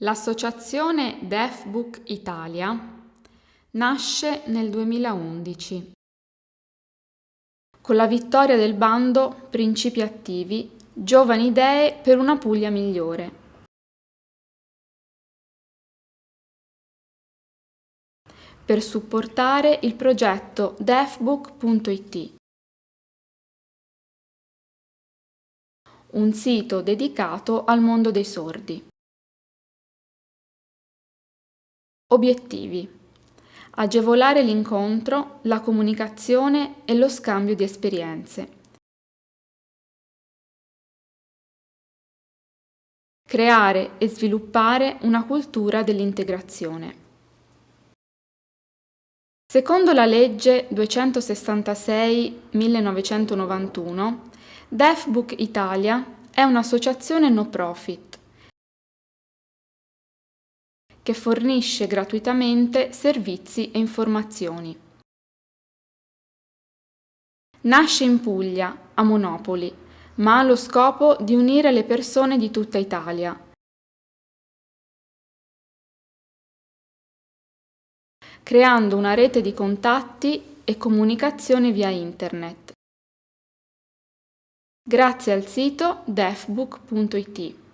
L'associazione DeafBook Italia nasce nel 2011 con la vittoria del bando Principi attivi Giovani idee per una Puglia migliore. Per supportare il progetto deafbook.it, un sito dedicato al mondo dei sordi. Obiettivi. Agevolare l'incontro, la comunicazione e lo scambio di esperienze. Creare e sviluppare una cultura dell'integrazione. Secondo la legge 266-1991, DeafBook Italia è un'associazione no profit che fornisce gratuitamente servizi e informazioni. Nasce in Puglia, a Monopoli, ma ha lo scopo di unire le persone di tutta Italia. creando una rete di contatti e comunicazione via internet. Grazie al sito defbook.it.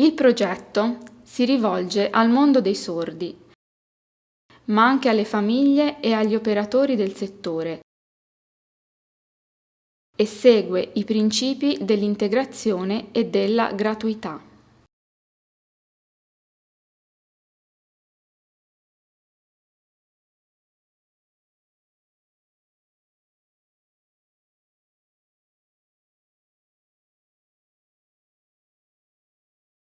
Il progetto si rivolge al mondo dei sordi, ma anche alle famiglie e agli operatori del settore e segue i principi dell'integrazione e della gratuità.